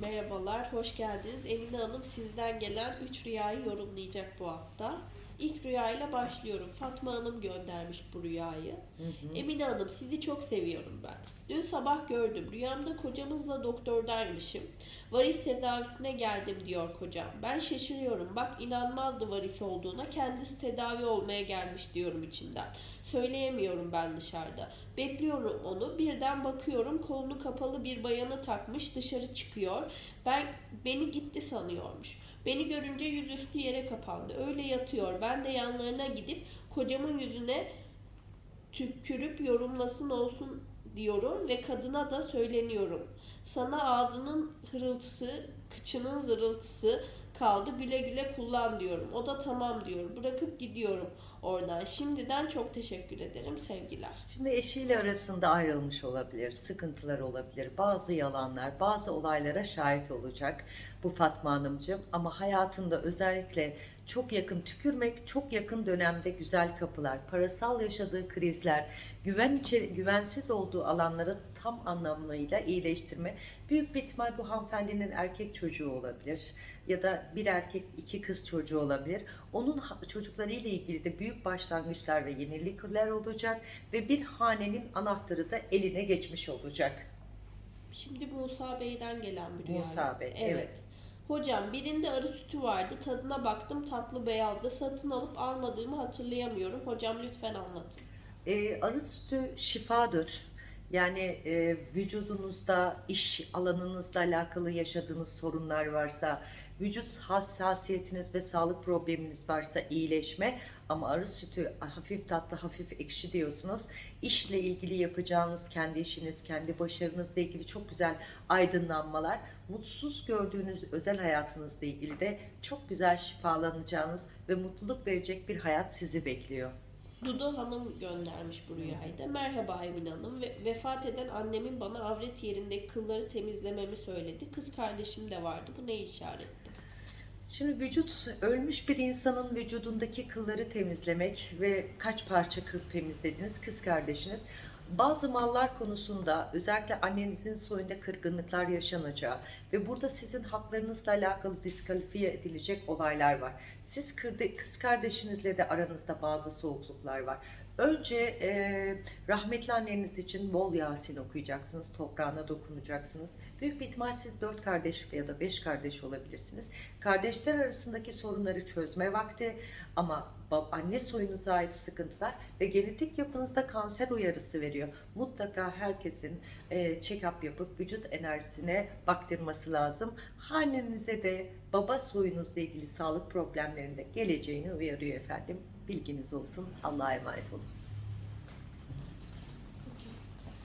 Merhabalar, hoş geldiniz. Emine Hanım sizden gelen 3 rüyayı yorumlayacak bu hafta. İlk rüyayla başlıyorum. Fatma Hanım göndermiş bu rüyayı. Emine Hanım sizi çok seviyorum ben. Dün sabah gördüm. Rüyamda kocamızla doktordaymışım. Varis tedavisine geldim diyor kocam. Ben şaşırıyorum. Bak inanmazdı varis olduğuna. Kendisi tedavi olmaya gelmiş diyorum içimden. Söyleyemiyorum ben dışarıda. Bekliyorum onu. Birden bakıyorum kolunu kapalı bir bayanı takmış dışarı çıkıyor. Ben beni gitti sanıyormuş. Beni görünce yüzüstü yere kapandı. Öyle yatıyor. Ben de yanlarına gidip kocamın yüzüne tükürüp yorumlasın olsun diyorum ve kadına da söyleniyorum. Sana ağzının hırıltısı, kıçının zırıltısı kaldı güle güle kullan diyorum. O da tamam diyor. Bırakıp gidiyorum oradan. Şimdiden çok teşekkür ederim. Sevgiler. Şimdi eşiyle arasında ayrılmış olabilir, sıkıntılar olabilir, bazı yalanlar, bazı olaylara şahit olacak bu Fatma Hanımcığım. Ama hayatında özellikle çok yakın tükürmek, çok yakın dönemde güzel kapılar, parasal yaşadığı krizler, güven içeri, güvensiz olduğu alanları tam anlamıyla iyileştirme. Büyük bir ihtimal bu hanımefendinin erkek çocuğu olabilir ya da bir erkek iki kız çocuğu olabilir. Onun çocuklarıyla ilgili de büyük başlangıçlar ve yenilikler olacak ve bir hanenin anahtarı da eline geçmiş olacak. Şimdi Musa Bey'den gelen bir rüya. Musa Bey, evet. Hocam birinde arı sütü vardı. Tadına baktım tatlı beyazdı. Satın alıp almadığımı hatırlayamıyorum. Hocam lütfen anlatın. Ee, arı sütü şifadır. Yani e, vücudunuzda, iş alanınızla alakalı yaşadığınız sorunlar varsa, vücut hassasiyetiniz ve sağlık probleminiz varsa iyileşme. Ama arı sütü hafif tatlı, hafif ekşi diyorsunuz. İşle ilgili yapacağınız kendi işiniz, kendi başarınızla ilgili çok güzel aydınlanmalar. Mutsuz gördüğünüz özel hayatınızla ilgili de çok güzel şifalanacağınız ve mutluluk verecek bir hayat sizi bekliyor. Dudu Hanım göndermiş bu rüyayı da. Merhaba Emine Hanım. Ve, vefat eden annemin bana avret yerindeki kılları temizlememi söyledi. Kız kardeşim de vardı. Bu ne işaretti? Şimdi vücut ölmüş bir insanın vücudundaki kılları temizlemek ve kaç parça kıl temizlediniz kız kardeşiniz. Bazı mallar konusunda özellikle annenizin soyunda kırgınlıklar yaşanacağı ve burada sizin haklarınızla alakalı diskalifiye edilecek olaylar var. Siz kız kardeşinizle de aranızda bazı soğukluklar var. Önce e, rahmetli anneniz için bol Yasin okuyacaksınız, toprağına dokunacaksınız. Büyük bir ihtimal siz dört kardeş ya da beş kardeş olabilirsiniz. Kardeşler arasındaki sorunları çözme vakti ama anne soyunuza ait sıkıntılar ve genetik yapınızda kanser uyarısı veriyor. Mutlaka herkesin e, check-up yapıp vücut enerjisine baktırması lazım. Hanenize de baba soyunuzla ilgili sağlık problemlerinde geleceğini uyarıyor efendim. Bilginiz olsun. Allah'a emanet olun.